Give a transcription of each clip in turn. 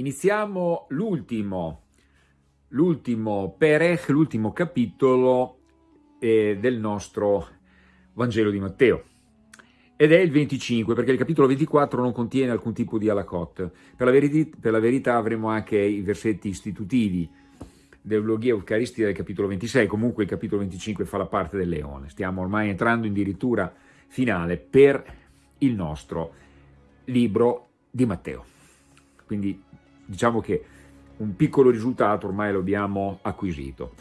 iniziamo l'ultimo, l'ultimo Perech, l'ultimo capitolo eh, del nostro Vangelo di Matteo. Ed è il 25, perché il capitolo 24 non contiene alcun tipo di alakot. Per per la verità avremo anche i versetti istitutivi dell'Eulogia Eucaristia del capitolo 26, comunque il capitolo 25 fa la parte del leone. Stiamo ormai entrando in dirittura finale per il nostro libro di Matteo. Quindi diciamo che un piccolo risultato ormai lo abbiamo acquisito.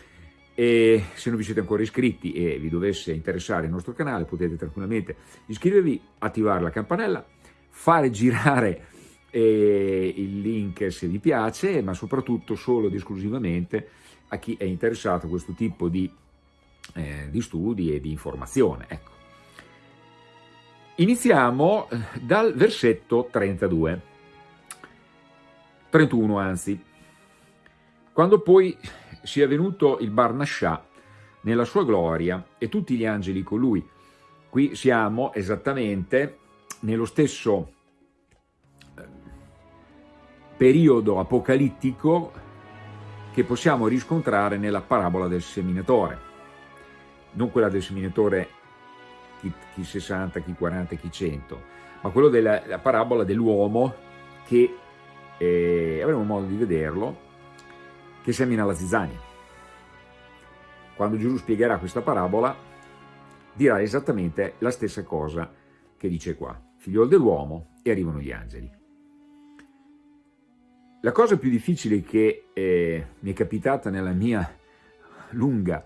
E se non vi siete ancora iscritti e vi dovesse interessare il nostro canale potete tranquillamente iscrivervi, attivare la campanella, fare girare eh, il link se vi piace, ma soprattutto solo ed esclusivamente a chi è interessato a questo tipo di, eh, di studi e di informazione. Ecco. Iniziamo eh, dal versetto 32. 31 anzi, quando poi sia venuto il Barnascià nella sua gloria e tutti gli angeli con lui. Qui siamo esattamente nello stesso eh, periodo apocalittico che possiamo riscontrare nella parabola del seminatore. Non quella del seminatore chi, chi 60, chi 40, chi 100, ma quello della parabola dell'uomo che e avremo modo di vederlo, che semina la zizzania. Quando Gesù spiegherà questa parabola, dirà esattamente la stessa cosa che dice qua, figliol dell'uomo e arrivano gli angeli. La cosa più difficile che eh, mi è capitata nella mia lunga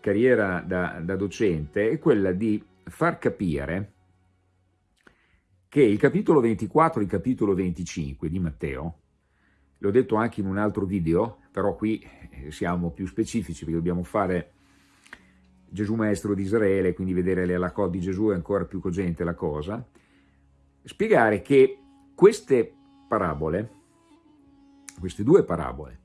carriera da, da docente è quella di far capire che il capitolo 24 e il capitolo 25 di Matteo, l'ho detto anche in un altro video, però qui eh, siamo più specifici perché dobbiamo fare Gesù Maestro di Israele, quindi vedere le alacot di Gesù è ancora più cogente la cosa, spiegare che queste parabole, queste due parabole,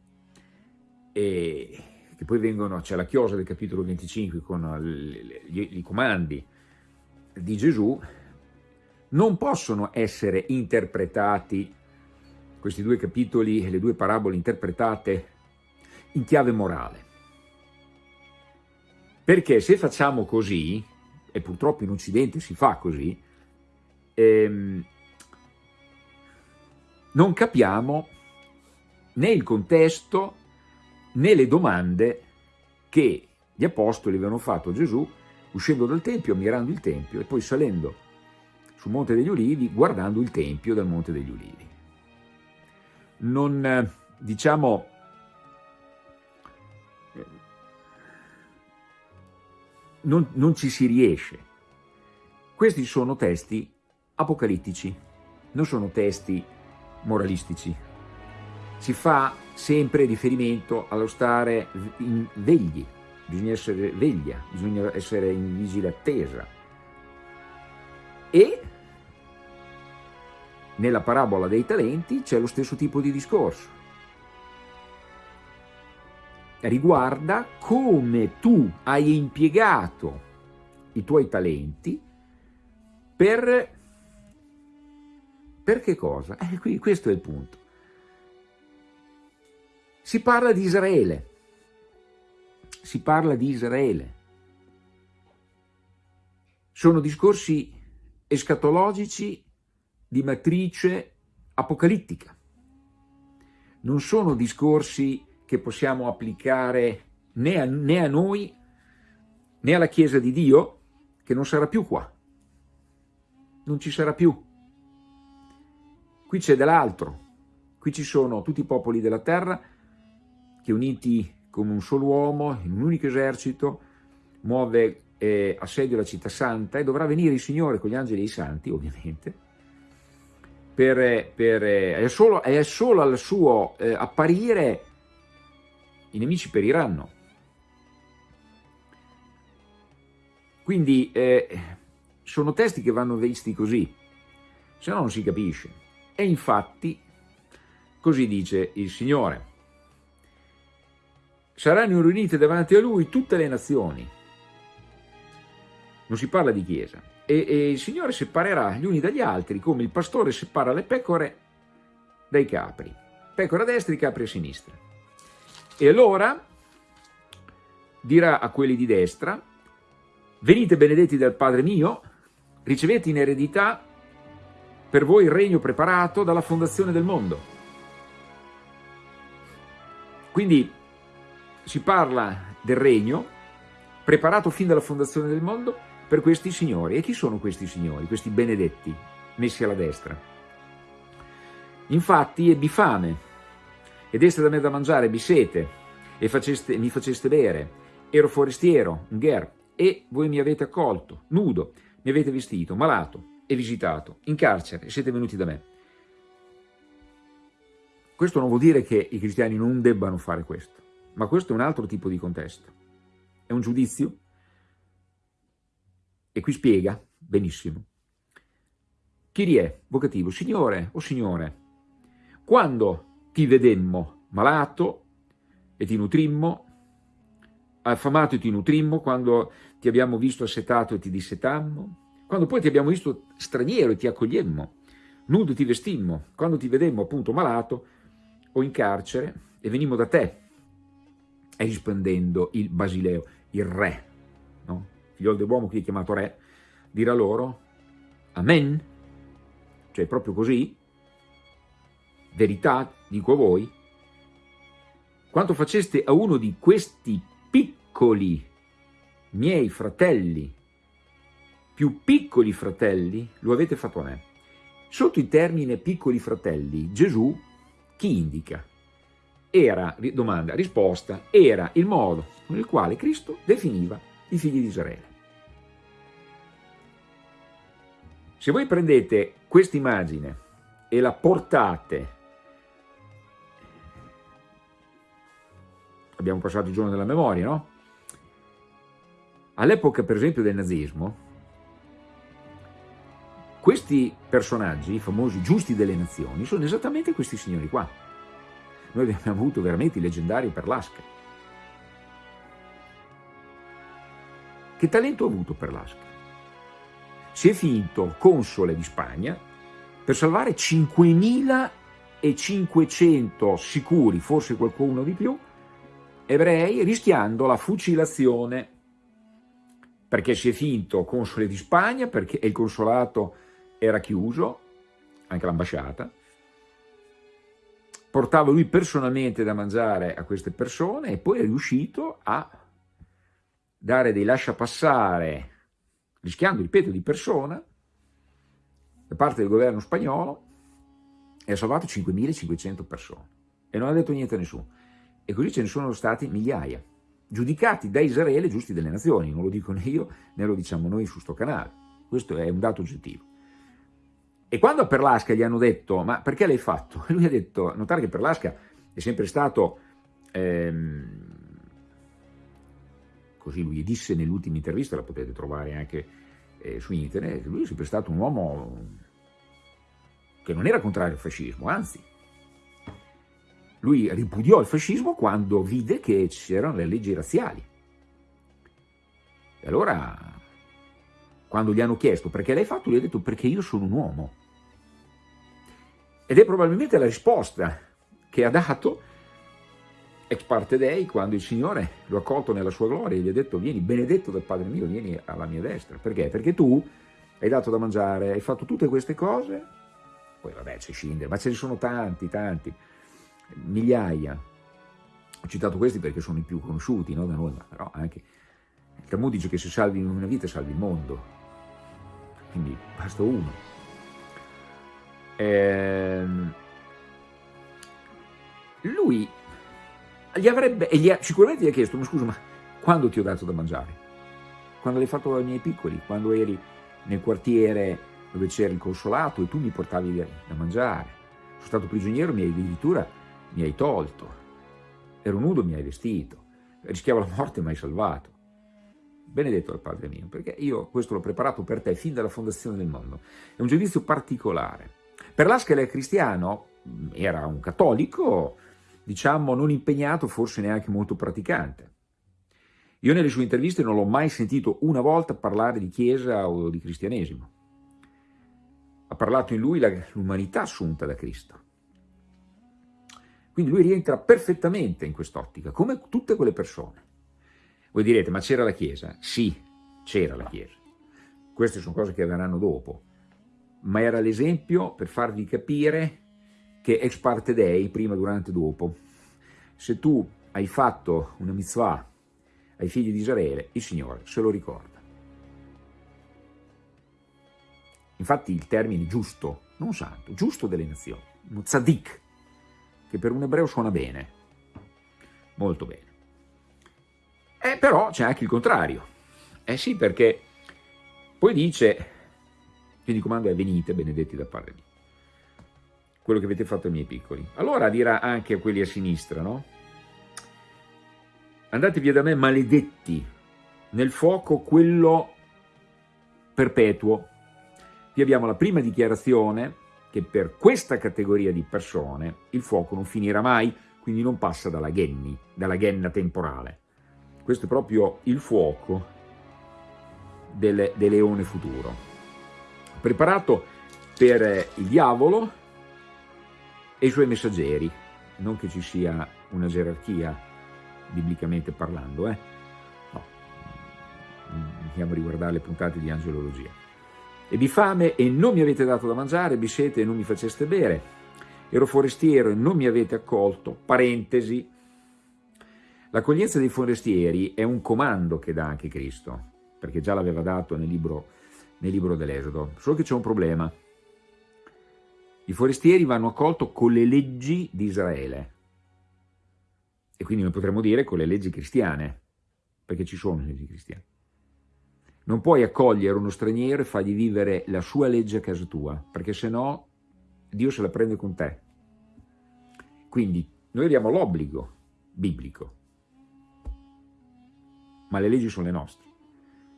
e che poi vengono, c'è la chiosa del capitolo 25 con i comandi di Gesù, non possono essere interpretati, questi due capitoli e le due parabole interpretate in chiave morale. Perché se facciamo così, e purtroppo in Occidente si fa così, ehm, non capiamo né il contesto né le domande che gli apostoli avevano fatto a Gesù uscendo dal Tempio, ammirando il Tempio e poi salendo sul Monte degli Ulivi guardando il Tempio del Monte degli Ulivi. Non, eh, diciamo, non, non ci si riesce. Questi sono testi apocalittici, non sono testi moralistici. Si fa sempre riferimento allo stare in vegli, bisogna essere veglia, bisogna essere in vigile attesa. E nella parabola dei talenti c'è lo stesso tipo di discorso. Riguarda come tu hai impiegato i tuoi talenti per, per che cosa? Eh, qui, questo è il punto. Si parla di Israele, si parla di Israele. Sono discorsi escatologici di matrice apocalittica. Non sono discorsi che possiamo applicare né a, né a noi né alla Chiesa di Dio, che non sarà più qua. Non ci sarà più. Qui c'è dell'altro. Qui ci sono tutti i popoli della terra che uniti come un solo uomo, in un unico esercito, muove eh, assedio la città santa e dovrà venire il Signore con gli angeli e i santi, ovviamente, per, per, è, solo, è, solo, al suo eh, apparire i nemici periranno. Quindi eh, sono testi che vanno visti così, se no non si capisce. E infatti così dice il Signore. Saranno riunite davanti a Lui tutte le nazioni. Non si parla di Chiesa, e, e il Signore separerà gli uni dagli altri come il pastore separa le pecore dai capri. pecore a destra e capri a sinistra. E allora dirà a quelli di destra, venite benedetti dal Padre mio, ricevete in eredità per voi il regno preparato dalla fondazione del mondo. Quindi si parla del regno preparato fin dalla fondazione del mondo per questi signori. E chi sono questi signori, questi benedetti, messi alla destra? Infatti ebbi fame, e deste da me da mangiare, ebbi sete, e faceste, mi faceste bere, ero forestiero, un gher, e voi mi avete accolto, nudo, mi avete vestito, malato e visitato, in carcere, e siete venuti da me. Questo non vuol dire che i cristiani non debbano fare questo, ma questo è un altro tipo di contesto. È un giudizio e qui spiega benissimo. È? Vocativo. Signore o Signore, quando ti vedemmo malato e ti nutrimmo, affamato e ti nutrimmo, quando ti abbiamo visto assetato e ti dissetammo, quando poi ti abbiamo visto straniero e ti accogliemmo, nudo e ti vestimmo, quando ti vedemmo appunto malato o in carcere e venimmo da te. E rispondendo il Basileo, il re, no? figlio dell'uomo qui chiamato re, dirà loro, Amen, cioè proprio così, verità, dico a voi, quanto faceste a uno di questi piccoli miei fratelli, più piccoli fratelli, lo avete fatto a me. Sotto il termine piccoli fratelli, Gesù chi indica? Era, domanda, risposta, era il modo con il quale Cristo definiva i figli di Israele. Se voi prendete questa immagine e la portate, abbiamo passato il giorno della memoria, no? All'epoca, per esempio, del nazismo, questi personaggi, i famosi giusti delle nazioni, sono esattamente questi signori qua. Noi abbiamo avuto veramente i leggendari per l'Asca. Che talento ha avuto per l'Asca? Si è finto console di Spagna per salvare 5.500 sicuri, forse qualcuno di più, ebrei rischiando la fucilazione perché si è finto console di Spagna, perché il consolato era chiuso, anche l'ambasciata, portava lui personalmente da mangiare a queste persone e poi è riuscito a dare dei lasciapassare, rischiando, ripeto, di persona, da parte del governo spagnolo, e ha salvato 5.500 persone. E non ha detto niente a nessuno. E così ce ne sono stati migliaia, giudicati da Israele giusti delle nazioni, non lo dico né io né lo diciamo noi su sto canale. Questo è un dato oggettivo. E quando a Perlasca gli hanno detto, ma perché l'hai fatto? Lui ha detto, notare che Perlasca è sempre stato, ehm, così lui disse nell'ultima intervista, la potete trovare anche eh, su internet, lui è sempre stato un uomo che non era contrario al fascismo, anzi, lui ripudiò il fascismo quando vide che c'erano le leggi razziali. E allora, quando gli hanno chiesto perché l'hai fatto, lui ha detto perché io sono un uomo. Ed è probabilmente la risposta che ha dato ex parte dei quando il Signore lo ha accolto nella sua gloria e gli ha detto vieni benedetto dal Padre mio, vieni alla mia destra. Perché? Perché tu hai dato da mangiare, hai fatto tutte queste cose, poi vabbè c'è Schindler, ma ce ne sono tanti, tanti, migliaia. Ho citato questi perché sono i più conosciuti no, da noi, ma però anche il Talmud dice che se salvi una vita salvi il mondo, quindi basta uno. Ehm, lui gli avrebbe, e gli ha, sicuramente gli ha chiesto, ma scusa, ma quando ti ho dato da mangiare? Quando l'hai fatto ai miei piccoli, quando eri nel quartiere dove c'era il consolato e tu mi portavi da mangiare. Sono stato prigioniero, mi hai addirittura mi hai tolto. Ero nudo, mi hai vestito. Rischiavo la morte, mi hai salvato. Benedetto dal Padre mio, perché io questo l'ho preparato per te fin dalla fondazione del mondo. È un giudizio particolare per Lasca era cristiano, era un cattolico, diciamo non impegnato, forse neanche molto praticante. Io nelle sue interviste non l'ho mai sentito una volta parlare di chiesa o di cristianesimo. Ha parlato in lui l'umanità assunta da Cristo. Quindi lui rientra perfettamente in quest'ottica, come tutte quelle persone. Voi direte, ma c'era la Chiesa? Sì, c'era la Chiesa. Queste sono cose che verranno dopo, ma era l'esempio per farvi capire che ex parte dei, prima, durante e dopo, se tu hai fatto una mitzvah ai figli di Israele, il Signore se lo ricorda. Infatti il termine giusto, non santo, giusto delle nazioni, uno che per un ebreo suona bene, molto bene. Eh, però c'è anche il contrario. Eh sì, perché poi dice, quindi comando è venite, benedetti da parte di quello che avete fatto ai miei piccoli. Allora dirà anche a quelli a sinistra, no? Andate via da me maledetti, nel fuoco quello perpetuo. Qui abbiamo la prima dichiarazione che per questa categoria di persone il fuoco non finirà mai, quindi non passa dalla genni, dalla genna temporale. Questo è proprio il fuoco del, del leone futuro. Preparato per il diavolo e i suoi messaggeri, non che ci sia una gerarchia biblicamente parlando, eh? no, andiamo a riguardare le puntate di angelologia. Ebbi fame e non mi avete dato da mangiare, ebbi sete e non mi faceste bere, ero forestiero e non mi avete accolto, parentesi. L'accoglienza dei forestieri è un comando che dà anche Cristo, perché già l'aveva dato nel libro, nel libro dell'Esodo, solo che c'è un problema. I forestieri vanno accolti con le leggi di Israele, e quindi noi potremmo dire con le leggi cristiane, perché ci sono le leggi cristiane. Non puoi accogliere uno straniero e fargli vivere la sua legge a casa tua, perché se no Dio se la prende con te. Quindi noi abbiamo l'obbligo biblico, ma le leggi sono le nostre.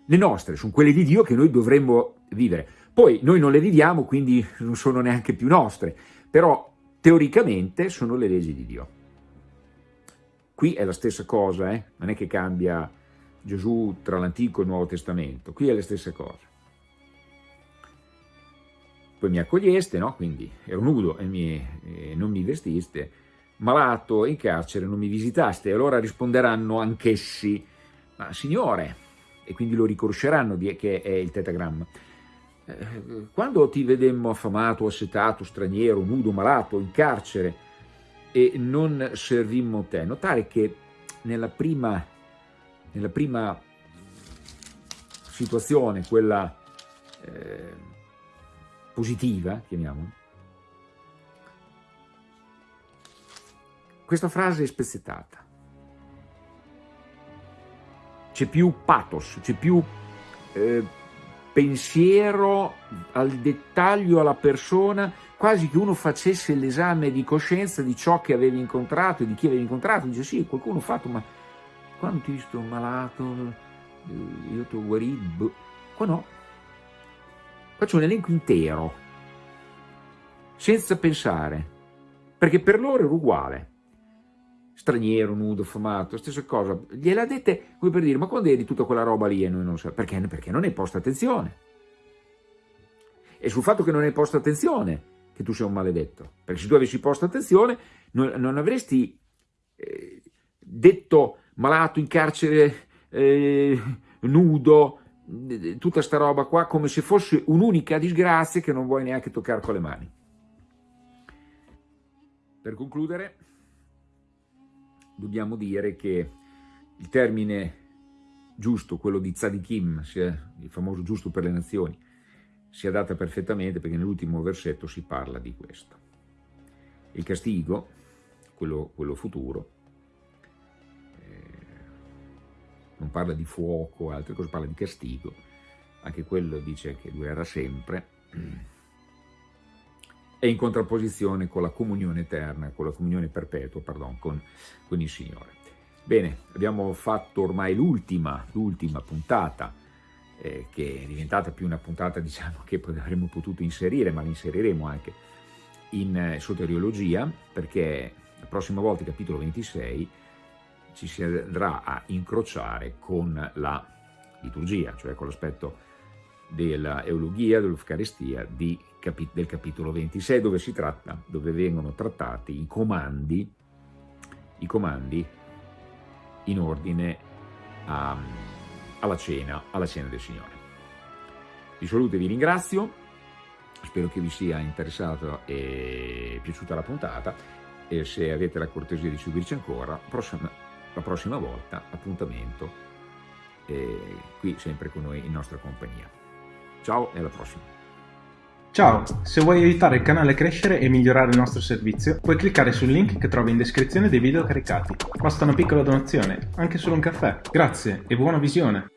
Le nostre sono quelle di Dio che noi dovremmo vivere. Poi noi non le viviamo, quindi non sono neanche più nostre, però teoricamente sono le leggi di Dio. Qui è la stessa cosa, eh? non è che cambia Gesù tra l'Antico e il Nuovo Testamento, qui è le stesse cose. Poi mi accoglieste, no? quindi ero nudo e, mi, e non mi vestiste, malato in carcere non mi visitaste, e allora risponderanno anch'essi, ma Signore, e quindi lo riconosceranno che è il tetagramma, quando ti vedemmo affamato, assetato, straniero, nudo, malato, in carcere e non servimmo te, notare che nella prima nella prima situazione, quella eh, positiva, chiamiamola, questa frase è spezzettata. C'è più pathos, c'è più eh, pensiero al dettaglio, alla persona, quasi che uno facesse l'esame di coscienza di ciò che avevi incontrato e di chi avevi incontrato. Dice sì, qualcuno ha fatto, ma quando ti visto malato, eh, io ti ho guarito, qua no. C'è un elenco intero, senza pensare, perché per loro era uguale. Straniero, nudo, affamato, stessa cosa. Gliela dette come per dire, ma quando eri tutta quella roba lì e noi non sappiamo? Perché? Perché non hai posto attenzione. E sul fatto che non hai posto attenzione che tu sei un maledetto. Perché se tu avessi posto attenzione non, non avresti eh, detto malato in carcere, eh, nudo, tutta sta roba qua, come se fosse un'unica disgrazia che non vuoi neanche toccare con le mani. Per concludere, dobbiamo dire che il termine giusto, quello di tzadikim, il famoso giusto per le nazioni, si adatta perfettamente perché nell'ultimo versetto si parla di questo. Il castigo, quello, quello futuro, non parla di fuoco, altre cose, parla di castigo, anche quello dice che durerà sempre, è in contrapposizione con la comunione eterna, con la comunione perpetua, pardon, con, con il Signore. Bene, abbiamo fatto ormai l'ultima, puntata, eh, che è diventata più una puntata diciamo che avremmo potuto inserire, ma l'inseriremo anche in eh, soteriologia, perché la prossima volta, capitolo 26, ci si andrà a incrociare con la liturgia, cioè con l'aspetto dell'eologia, dell'Eucaristia del capitolo 26, dove, si tratta, dove vengono trattati i comandi i comandi in ordine a, alla, cena, alla cena del Signore. Vi saluto e vi ringrazio, spero che vi sia interessata e piaciuta la puntata e se avete la cortesia di seguirci ancora, prossima, la prossima volta appuntamento eh, qui sempre con noi in nostra compagnia. Ciao e alla prossima! Ciao, se vuoi aiutare il canale a crescere e migliorare il nostro servizio, puoi cliccare sul link che trovi in descrizione dei video caricati. Basta una piccola donazione, anche solo un caffè. Grazie e buona visione!